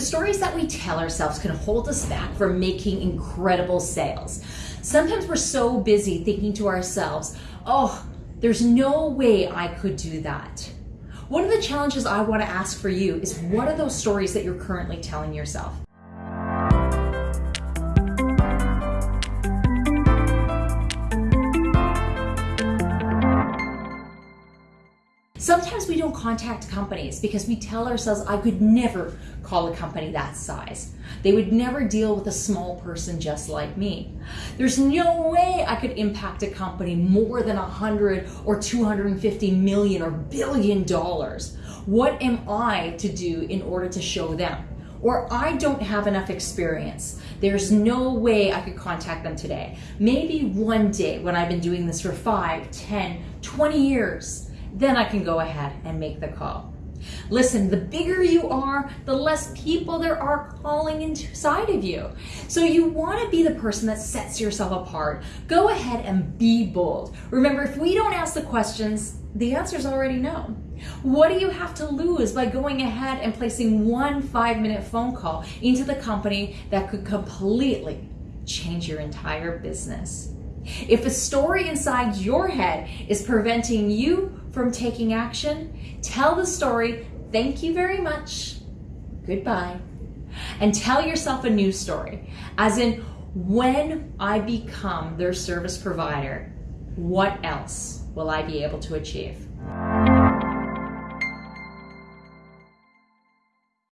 The stories that we tell ourselves can hold us back from making incredible sales. Sometimes we're so busy thinking to ourselves, oh, there's no way I could do that. One of the challenges I want to ask for you is what are those stories that you're currently telling yourself? Sometimes we don't contact companies because we tell ourselves, I could never call a company that size. They would never deal with a small person just like me. There's no way I could impact a company more than 100 or 250 million or billion dollars. What am I to do in order to show them? Or I don't have enough experience. There's no way I could contact them today. Maybe one day when I've been doing this for 5, 10, 20 years, then I can go ahead and make the call. Listen, the bigger you are, the less people there are calling inside of you. So you want to be the person that sets yourself apart. Go ahead and be bold. Remember, if we don't ask the questions, the answer is already no. What do you have to lose by going ahead and placing one five minute phone call into the company that could completely change your entire business? If a story inside your head is preventing you from taking action, tell the story, thank you very much, goodbye, and tell yourself a new story. As in, when I become their service provider, what else will I be able to achieve?